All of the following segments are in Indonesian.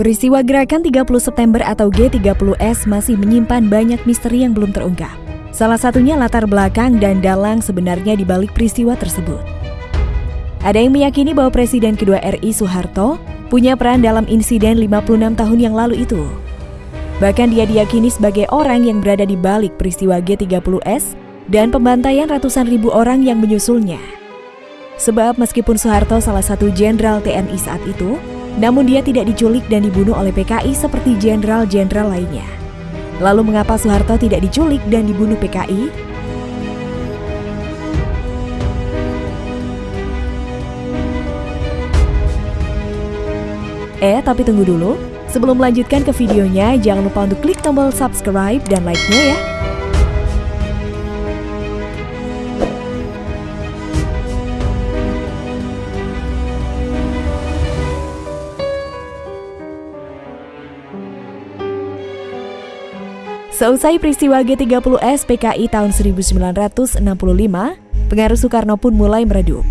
Peristiwa gerakan 30 September atau G30S masih menyimpan banyak misteri yang belum terungkap. Salah satunya latar belakang dan dalang sebenarnya di balik peristiwa tersebut. Ada yang meyakini bahwa Presiden kedua RI Soeharto punya peran dalam insiden 56 tahun yang lalu itu. Bahkan dia diyakini sebagai orang yang berada di balik peristiwa G30S dan pembantaian ratusan ribu orang yang menyusulnya. Sebab meskipun Soeharto salah satu jenderal TNI saat itu, namun dia tidak diculik dan dibunuh oleh PKI seperti jenderal-jenderal lainnya. Lalu mengapa Soeharto tidak diculik dan dibunuh PKI? Eh, tapi tunggu dulu. Sebelum melanjutkan ke videonya, jangan lupa untuk klik tombol subscribe dan like-nya ya. Seusai peristiwa G30S PKI tahun 1965, pengaruh Soekarno pun mulai meredup.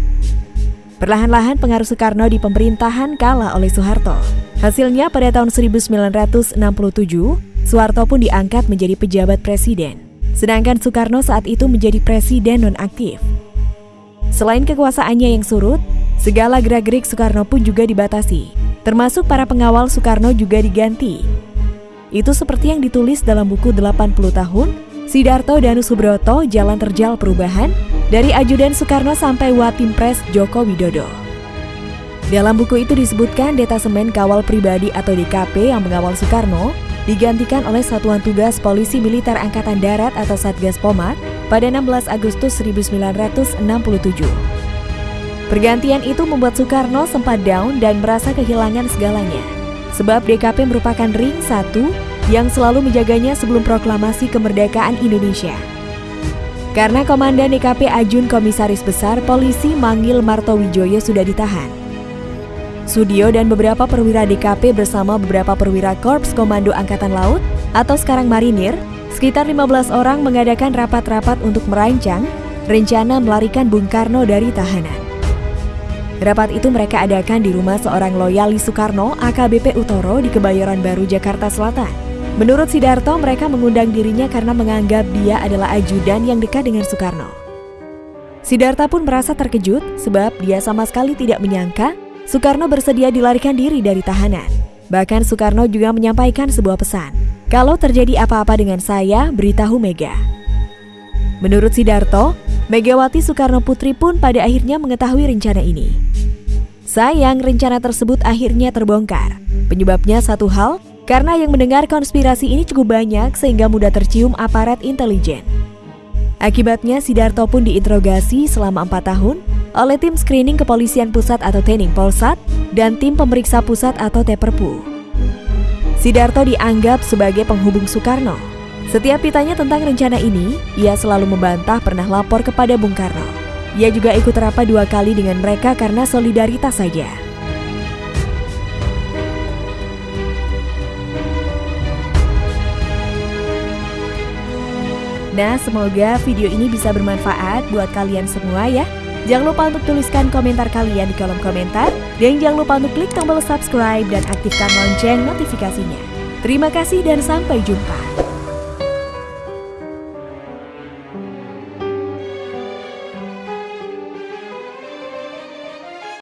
Perlahan-lahan pengaruh Soekarno di pemerintahan kalah oleh Soeharto. Hasilnya pada tahun 1967, Soeharto pun diangkat menjadi pejabat presiden. Sedangkan Soekarno saat itu menjadi presiden nonaktif. Selain kekuasaannya yang surut, segala gerak-gerik Soekarno pun juga dibatasi. Termasuk para pengawal Soekarno juga diganti itu seperti yang ditulis dalam buku 80 tahun Sidarto Danu Subroto Jalan Terjal Perubahan dari Ajudan Soekarno sampai Watimpres Joko Widodo. Dalam buku itu disebutkan detasemen kawal pribadi atau DKP yang mengawal Soekarno digantikan oleh Satuan Tugas Polisi Militer Angkatan Darat atau Satgas Pomat pada 16 Agustus 1967. Pergantian itu membuat Soekarno sempat down dan merasa kehilangan segalanya sebab DKP merupakan ring satu yang selalu menjaganya sebelum proklamasi kemerdekaan Indonesia. Karena Komandan DKP Ajun Komisaris Besar Polisi Manggil Martowijoyo sudah ditahan. Sudio dan beberapa perwira DKP bersama beberapa perwira Korps Komando Angkatan Laut atau sekarang Marinir, sekitar 15 orang mengadakan rapat-rapat untuk merancang rencana melarikan Bung Karno dari tahanan. Rapat itu mereka adakan di rumah seorang loyalis Soekarno, AKBP Utoro di Kebayoran Baru, Jakarta Selatan. Menurut Sidarto, mereka mengundang dirinya karena menganggap dia adalah ajudan yang dekat dengan Soekarno. Sidarta pun merasa terkejut sebab dia sama sekali tidak menyangka Soekarno bersedia dilarikan diri dari tahanan. Bahkan Soekarno juga menyampaikan sebuah pesan, kalau terjadi apa-apa dengan saya, beritahu Mega. Menurut Sidarto, Megawati Soekarno Putri pun pada akhirnya mengetahui rencana ini. Sayang, rencana tersebut akhirnya terbongkar. Penyebabnya satu hal, karena yang mendengar konspirasi ini cukup banyak sehingga mudah tercium aparat intelijen. Akibatnya, Sidarto pun diinterogasi selama empat tahun oleh tim screening kepolisian pusat atau Tening Polsat dan tim pemeriksa pusat atau Teperpu. Sidarto dianggap sebagai penghubung Soekarno setiap ditanya tentang rencana ini, ia selalu membantah pernah lapor kepada Bung Karno. Ia juga ikut rapat dua kali dengan mereka karena solidaritas saja. Nah, semoga video ini bisa bermanfaat buat kalian semua ya. Jangan lupa untuk tuliskan komentar kalian di kolom komentar. Dan jangan lupa untuk klik tombol subscribe dan aktifkan lonceng notifikasinya. Terima kasih dan sampai jumpa.